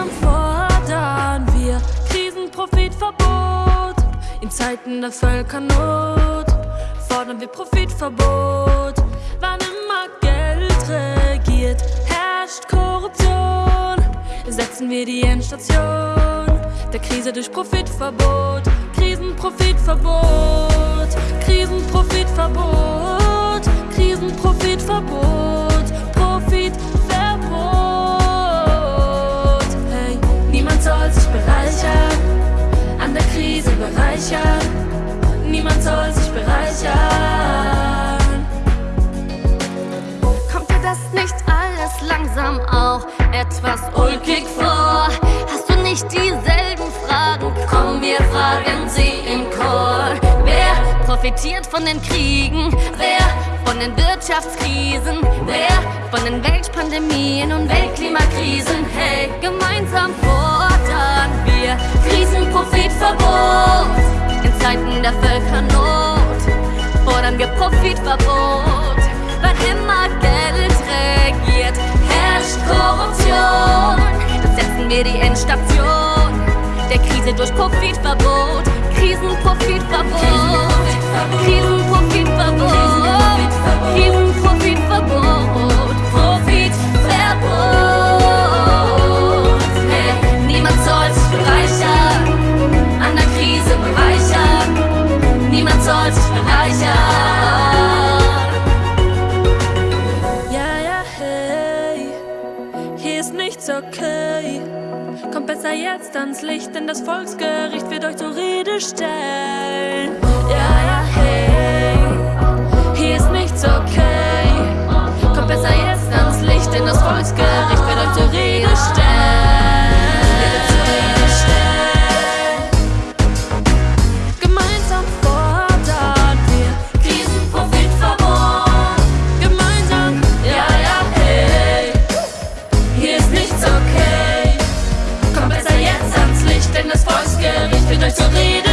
Gemeinsam fordern wir Krisenprofitverbot. In Zeiten der Völkernot fordern wir Profitverbot. Wann immer Geld regiert, herrscht Korruption. Setzen wir die Endstation der Krise durch Profitverbot. Krisenprofitverbot, Krisenprofitverbot, Krisenprofitverbot. An der Krise bereichern. Niemand soll sich bereichern. Kommt dir das nicht alles langsam auch etwas ulkig vor? Hast du nicht dieselben Fragen? Komm, wir fragen sie im Chor. Wer profitiert von den Kriegen? Wer von den Wirtschaftskrisen? Wer von den Weltpandemien und Weltklimakrisen? Hey, gemeinsam fordern Zeiten der Völkernot fordern wir Profitverbot. Wann immer Geld regiert, herrscht Korruption. Bereichern. Ja, ja, hey, hier ist nichts okay. Kommt besser jetzt ans Licht, denn das Volksgericht wird euch zur Rede stellen. ausgerichtet, euch zu reden.